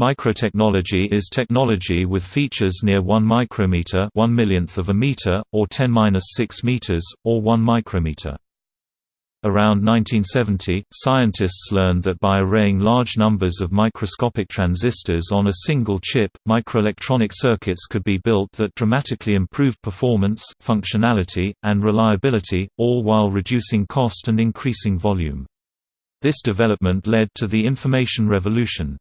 Microtechnology is technology with features near 1 micrometer 1 millionth of a meter, or 10-6 meters, or 1 micrometer. Around 1970, scientists learned that by arraying large numbers of microscopic transistors on a single chip, microelectronic circuits could be built that dramatically improved performance, functionality, and reliability, all while reducing cost and increasing volume. This development led to the information revolution.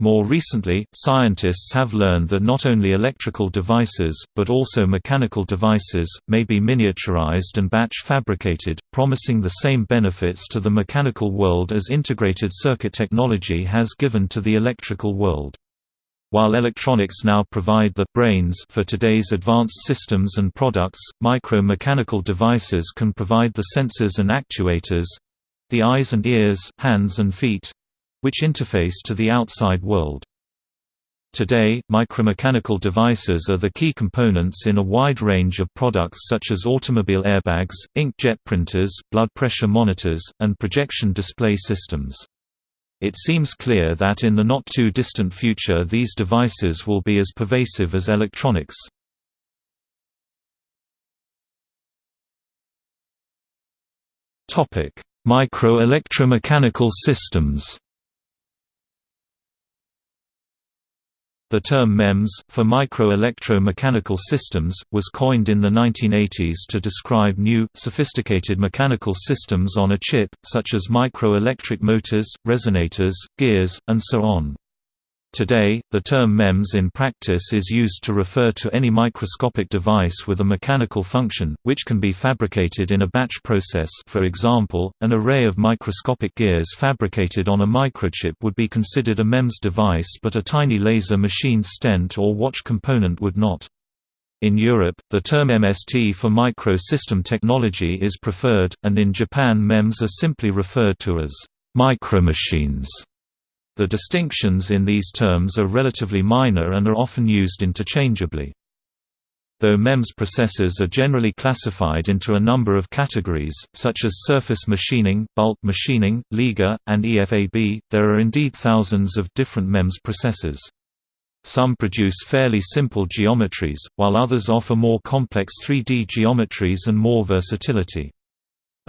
More recently, scientists have learned that not only electrical devices, but also mechanical devices, may be miniaturized and batch fabricated, promising the same benefits to the mechanical world as integrated circuit technology has given to the electrical world. While electronics now provide the brains for today's advanced systems and products, micro-mechanical devices can provide the sensors and actuators—the eyes and ears, hands and feet, which interface to the outside world. Today, micromechanical devices are the key components in a wide range of products such as automobile airbags, inkjet printers, blood pressure monitors, and projection display systems. It seems clear that in the not-too-distant future these devices will be as pervasive as electronics. Micro-electromechanical systems The term MEMS, for micro-electro-mechanical systems, was coined in the 1980s to describe new, sophisticated mechanical systems on a chip, such as micro-electric motors, resonators, gears, and so on. Today, the term MEMS in practice is used to refer to any microscopic device with a mechanical function, which can be fabricated in a batch process for example, an array of microscopic gears fabricated on a microchip would be considered a MEMS device but a tiny laser machine stent or watch component would not. In Europe, the term MST for micro-system technology is preferred, and in Japan MEMS are simply referred to as micromachines. The distinctions in these terms are relatively minor and are often used interchangeably. Though MEMS processes are generally classified into a number of categories, such as surface machining, bulk machining, Liga, and EFAB, there are indeed thousands of different MEMS processes. Some produce fairly simple geometries, while others offer more complex 3D geometries and more versatility.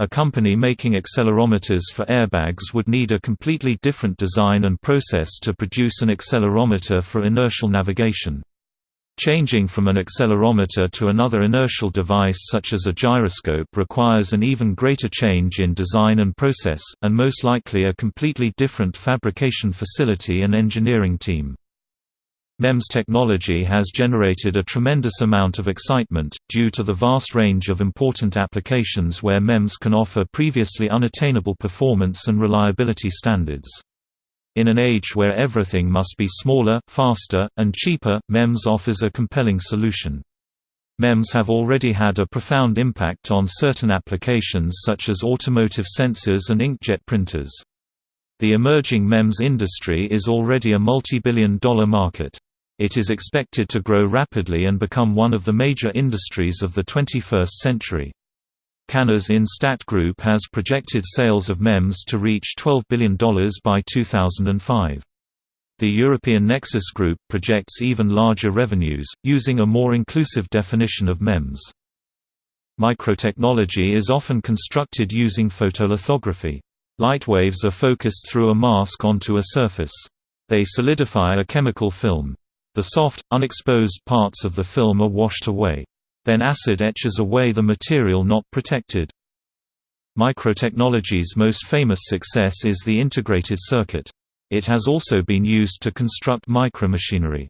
A company making accelerometers for airbags would need a completely different design and process to produce an accelerometer for inertial navigation. Changing from an accelerometer to another inertial device such as a gyroscope requires an even greater change in design and process, and most likely a completely different fabrication facility and engineering team. MEMS technology has generated a tremendous amount of excitement, due to the vast range of important applications where MEMS can offer previously unattainable performance and reliability standards. In an age where everything must be smaller, faster, and cheaper, MEMS offers a compelling solution. MEMS have already had a profound impact on certain applications such as automotive sensors and inkjet printers. The emerging MEMS industry is already a multi-billion dollar market. It is expected to grow rapidly and become one of the major industries of the 21st century. Cahners In-Stat Group has projected sales of MEMS to reach $12 billion by 2005. The European Nexus Group projects even larger revenues, using a more inclusive definition of MEMS. Microtechnology is often constructed using photolithography. Light waves are focused through a mask onto a surface. They solidify a chemical film. The soft, unexposed parts of the film are washed away. Then acid etches away the material not protected. Microtechnology's most famous success is the integrated circuit. It has also been used to construct micromachinery.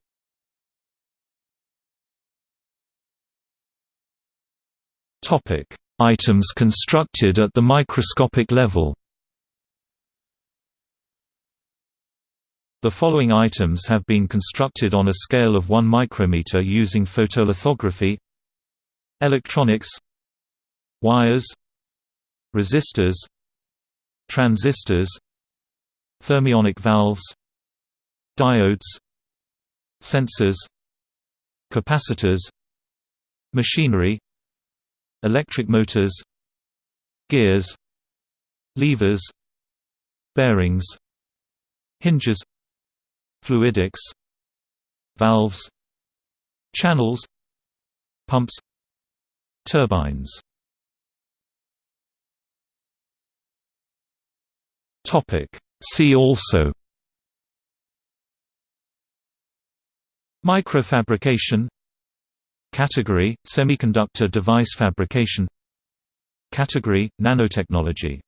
Items constructed at the microscopic level The following items have been constructed on a scale of 1 micrometer using photolithography. Electronics. Wires. Resistors. Transistors. Thermionic valves. Diodes. Sensors. Capacitors. Machinery. Electric motors. Gears. Levers. Bearings. Hinges Fluidics Valves Channels Pumps Turbines. Topic. See also Microfabrication Category – Semiconductor device fabrication Category – Nanotechnology